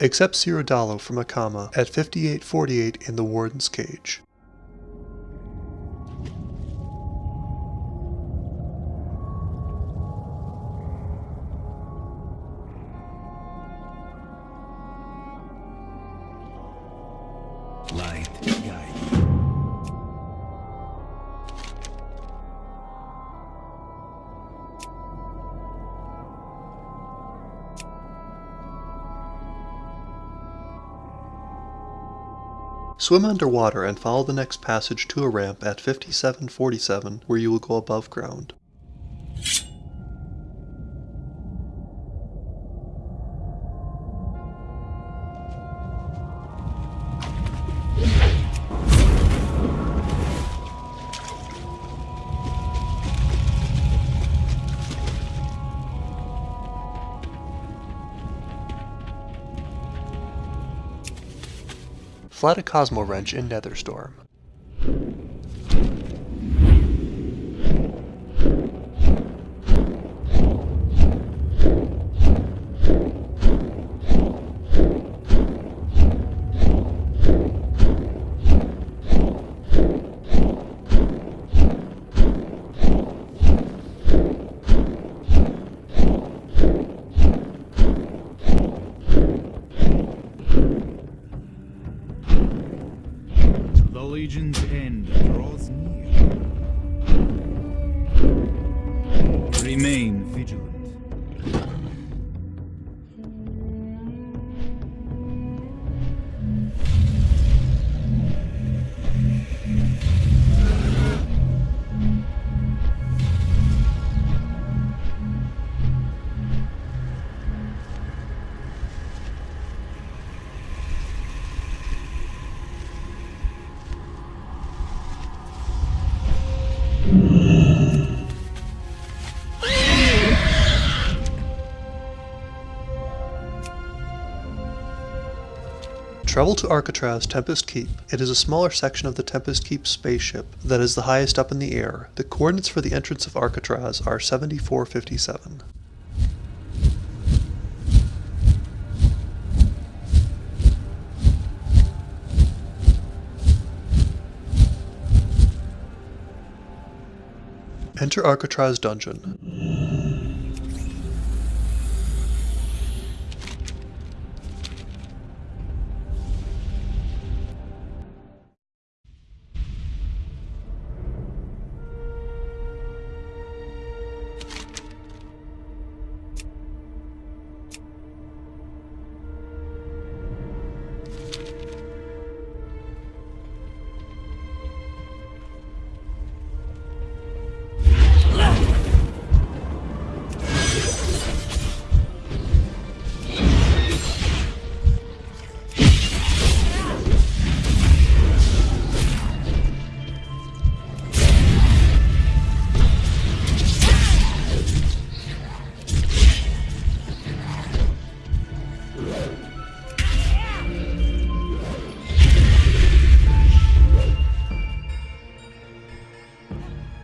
Accept Seer Udalo from Akama at 5848 in the Warden's Cage. Light guide. Swim underwater and follow the next passage to a ramp at 5747 where you will go above ground. Flat a Cosmowrench in Netherstorm. Legion's end draws near. Remain Travel to Arcatraz Tempest Keep. It is a smaller section of the Tempest Keep spaceship that is the highest up in the air. The coordinates for the entrance of Arcatraz are 7457. Enter Arcatraz Dungeon.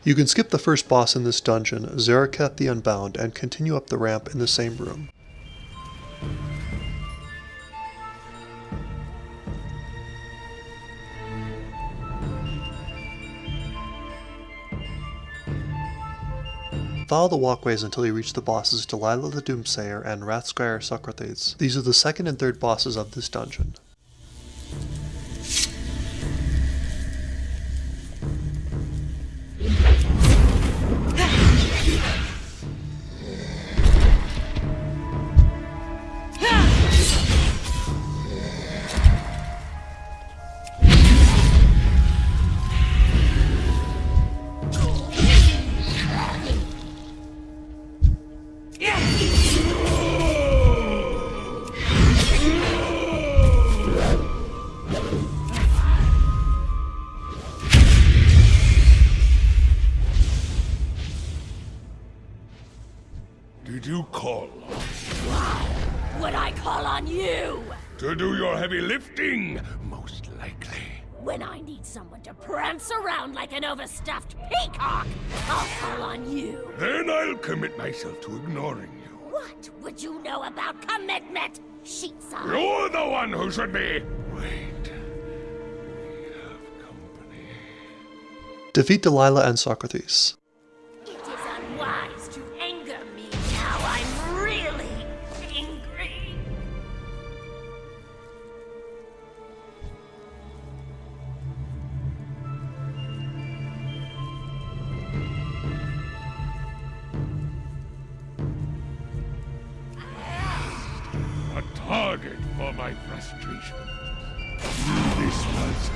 You can skip the first boss in this dungeon, Zereketh the Unbound, and continue up the ramp in the same room. Follow the walkways until you reach the bosses Dalliah the Doomsayer and Wrath-Scryer Soccothrates. These are the second and third bosses of this dungeon. Did you call Would I call on you? to do your heavy lifting? Most likely. When I need someone to prance around like an overstuffed peacock, I'll call on you. Then I'll commit myself to ignoring you. What would you know about commitment, Sheetside? You're the one who should be. Wait. We have company. Defeat Dalliah and Soccothrates. This was.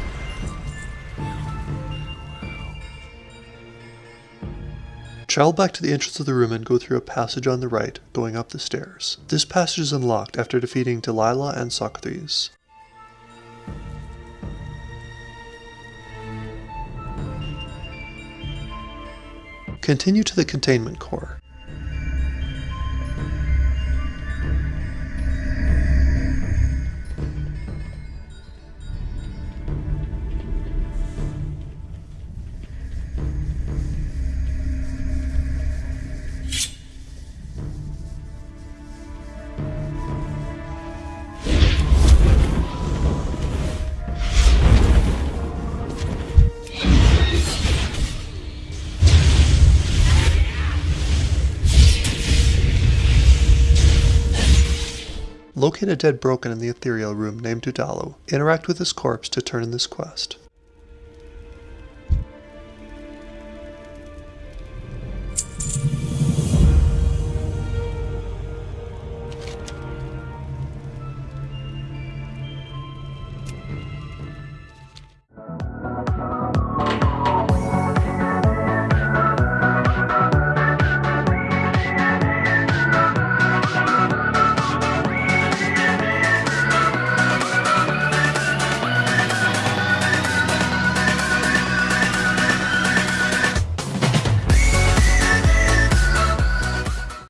Travel back to the entrance of the room and go through a passage on the right, going up the stairs. This passage is unlocked after defeating Dalliah and Soccothrates. Continue to the containment core. Locate a dead broken in the ethereal room named Udalo. Interact with his corpse to turn in this quest.